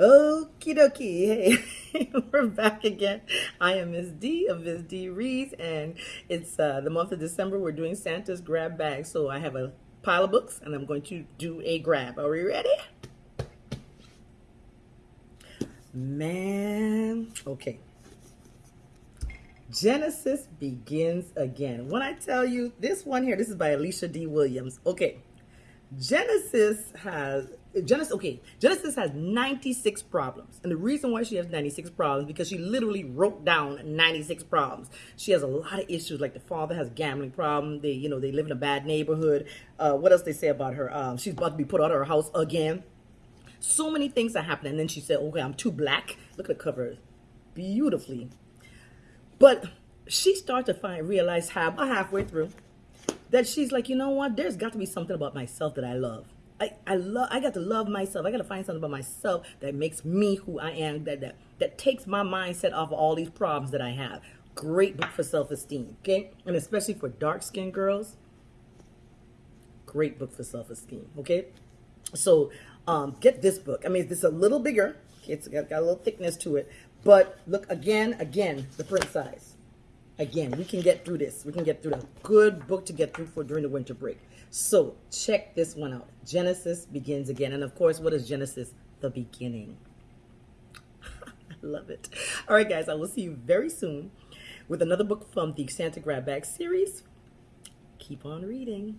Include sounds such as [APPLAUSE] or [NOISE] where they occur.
Okie dokie. Hey, [LAUGHS] we're back again. I am Miss D of Miss D Reads, and it's uh, the month of December. We're doing Santa's grab bag. So I have a pile of books, and I'm going to do a grab. Are we ready? Man, okay. Genesis begins again. When I tell you this one here, this is by Alicia D. Williams. Okay. Genesis has Genesis okay, Genesis has 96 problems. And the reason why she has 96 problems because she literally wrote down 96 problems. She has a lot of issues like the father has gambling problem, they you know, they live in a bad neighborhood. Uh, what else they say about her? Um, she's about to be put out of her house again. So many things that happen and then she said, "Okay, I'm too black." Look at the cover. Beautifully. But she started to find realize how halfway through that she's like, you know what? There's got to be something about myself that I love. I, I love I got to love myself. I got to find something about myself that makes me who I am that that that takes my mindset off of all these problems that I have. Great book for self-esteem, okay? And especially for dark-skinned girls. Great book for self-esteem, okay? So, um get this book. I mean, it's a little bigger. It's got, got a little thickness to it, but look again, again, the print size again, we can get through this. We can get through a good book to get through for during the winter break. So check this one out. Genesis begins again. And of course, what is Genesis? The beginning. [LAUGHS] I love it. All right, guys, I will see you very soon with another book from the Santa Grab Bag series. Keep on reading.